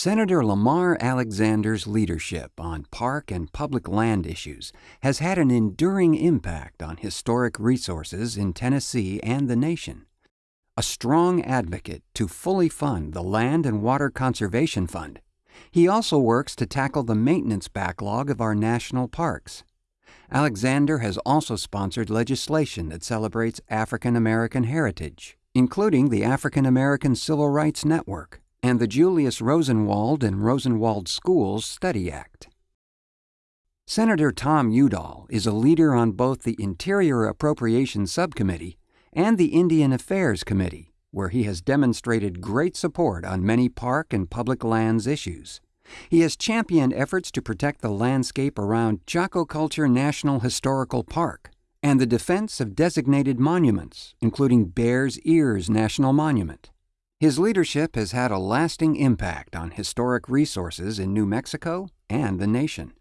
Senator Lamar Alexander's leadership on park and public land issues has had an enduring impact on historic resources in Tennessee and the nation. A strong advocate to fully fund the Land and Water Conservation Fund, he also works to tackle the maintenance backlog of our national parks. Alexander has also sponsored legislation that celebrates African American heritage, including the African American Civil Rights Network and the Julius Rosenwald and Rosenwald Schools Study Act. Senator Tom Udall is a leader on both the Interior Appropriations Subcommittee and the Indian Affairs Committee, where he has demonstrated great support on many park and public lands issues. He has championed efforts to protect the landscape around Chaco Culture National Historical Park and the defense of designated monuments, including Bears Ears National Monument. His leadership has had a lasting impact on historic resources in New Mexico and the nation.